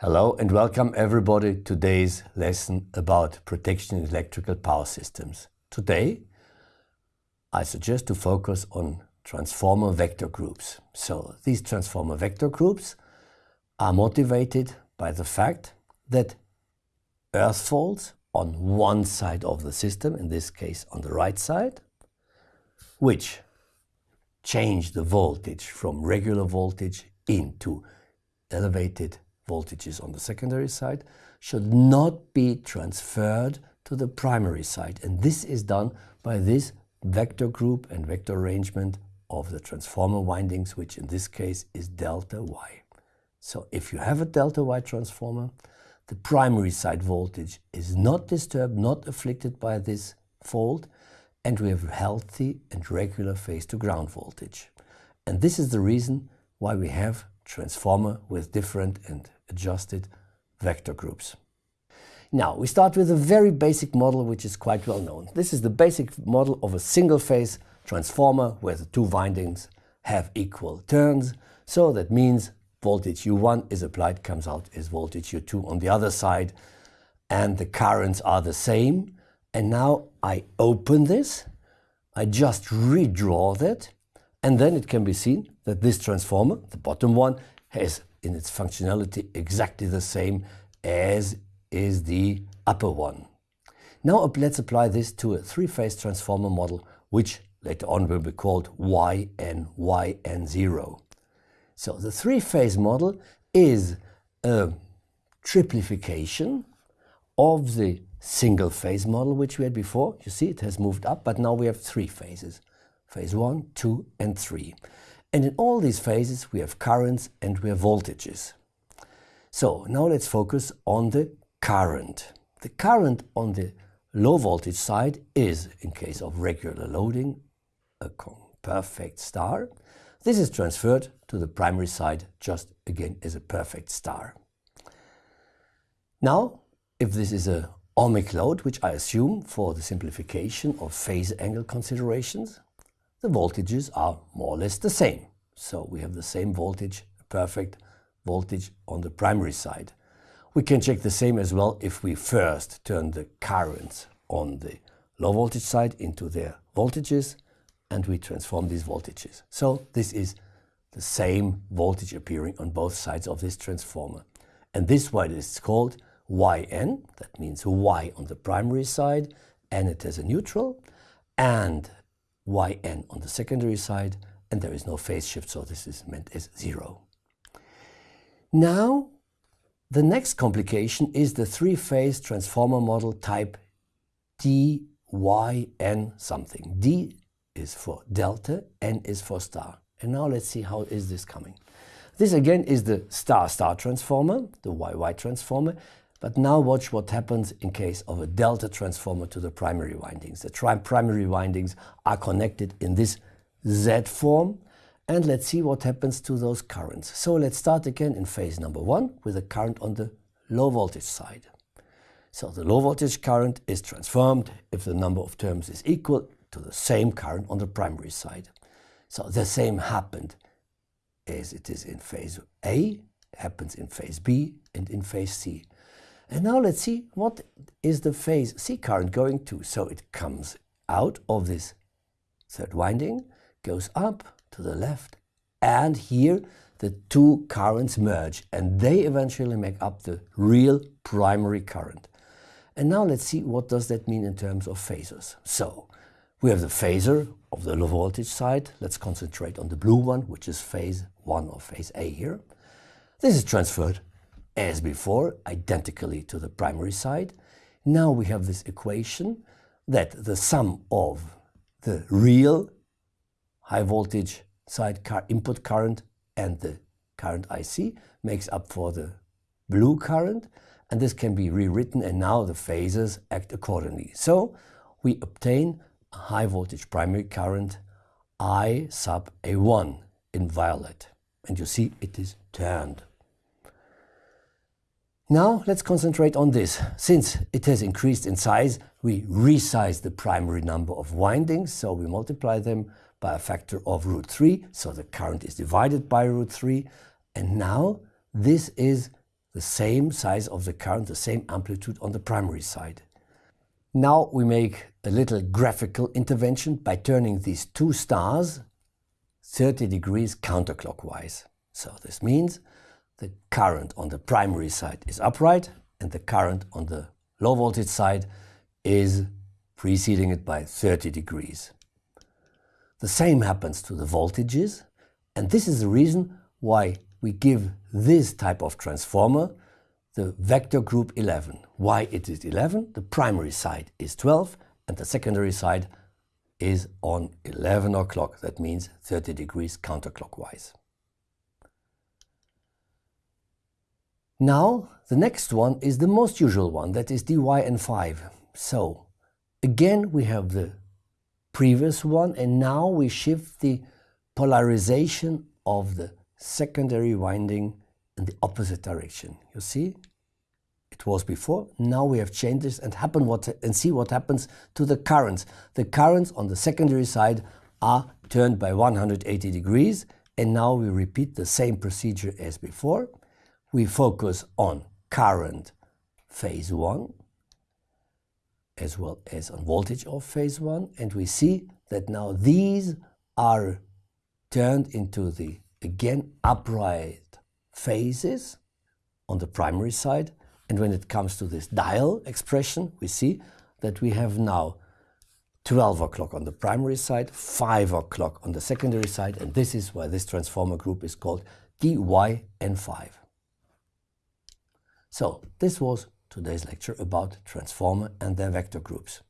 Hello and welcome everybody to today's lesson about protection in electrical power systems. Today I suggest to focus on transformer vector groups. So these transformer vector groups are motivated by the fact that earth faults on one side of the system, in this case on the right side, which change the voltage from regular voltage into elevated voltages on the secondary side should not be transferred to the primary side. And this is done by this vector group and vector arrangement of the transformer windings, which in this case is delta Y. So if you have a delta Y transformer, the primary side voltage is not disturbed, not afflicted by this fault, and we have healthy and regular phase to ground voltage. And this is the reason why we have transformer with different and adjusted vector groups. Now, we start with a very basic model which is quite well known. This is the basic model of a single-phase transformer where the two windings have equal turns. So that means voltage U1 is applied, comes out is voltage U2 on the other side, and the currents are the same. And now I open this, I just redraw that, and then it can be seen that this transformer, the bottom one, has in its functionality exactly the same as is the upper one. Now let's apply this to a three-phase transformer model, which later on will be called YN, YN0. So the three-phase model is a triplification of the single-phase model which we had before. You see it has moved up, but now we have three phases. Phase 1, 2 and 3. And in all these phases we have currents and we have voltages. So now let's focus on the current. The current on the low voltage side is, in case of regular loading, a perfect star. This is transferred to the primary side just again as a perfect star. Now, if this is a ohmic load, which I assume for the simplification of phase angle considerations, the voltages are more or less the same. So we have the same voltage, perfect voltage on the primary side. We can check the same as well if we first turn the currents on the low voltage side into their voltages and we transform these voltages. So this is the same voltage appearing on both sides of this transformer. And this why it is called YN, that means Y on the primary side, and it has a neutral, and yn on the secondary side, and there is no phase shift, so this is meant as zero. Now, the next complication is the three-phase transformer model type dyn something. D is for delta, N is for star. And now let's see how is this coming. This again is the star-star transformer, the YY transformer, but now watch what happens in case of a delta transformer to the primary windings. The primary windings are connected in this Z form. And let's see what happens to those currents. So let's start again in phase number one with a current on the low voltage side. So the low voltage current is transformed if the number of turns is equal to the same current on the primary side. So the same happened as it is in phase A, happens in phase B and in phase C. And now let's see what is the phase C current going to. So it comes out of this third winding, goes up to the left, and here the two currents merge and they eventually make up the real primary current. And now let's see what does that mean in terms of phasors. So we have the phasor of the low voltage side. Let's concentrate on the blue one, which is phase 1 or phase A here. This is transferred as before, identically to the primary side. Now we have this equation that the sum of the real high voltage side car input current and the current IC makes up for the blue current and this can be rewritten and now the phases act accordingly. So we obtain a high voltage primary current I sub A1 in violet and you see it is turned. Now let's concentrate on this. Since it has increased in size, we resize the primary number of windings, so we multiply them by a factor of root 3, so the current is divided by root 3. And now this is the same size of the current, the same amplitude on the primary side. Now we make a little graphical intervention by turning these two stars 30 degrees counterclockwise. So this means the current on the primary side is upright and the current on the low voltage side is preceding it by 30 degrees. The same happens to the voltages and this is the reason why we give this type of transformer the vector group 11. Why it is 11? The primary side is 12 and the secondary side is on 11 o'clock. That means 30 degrees counterclockwise. Now, the next one is the most usual one, that is DYN5. So, again we have the previous one and now we shift the polarization of the secondary winding in the opposite direction. You see? It was before, now we have changed this and happen what and see what happens to the currents. The currents on the secondary side are turned by 180 degrees and now we repeat the same procedure as before. We focus on current phase 1 as well as on voltage of phase 1 and we see that now these are turned into the again upright phases on the primary side and when it comes to this dial expression we see that we have now 12 o'clock on the primary side, 5 o'clock on the secondary side and this is why this transformer group is called DYN5. So this was today's lecture about transformer and their vector groups.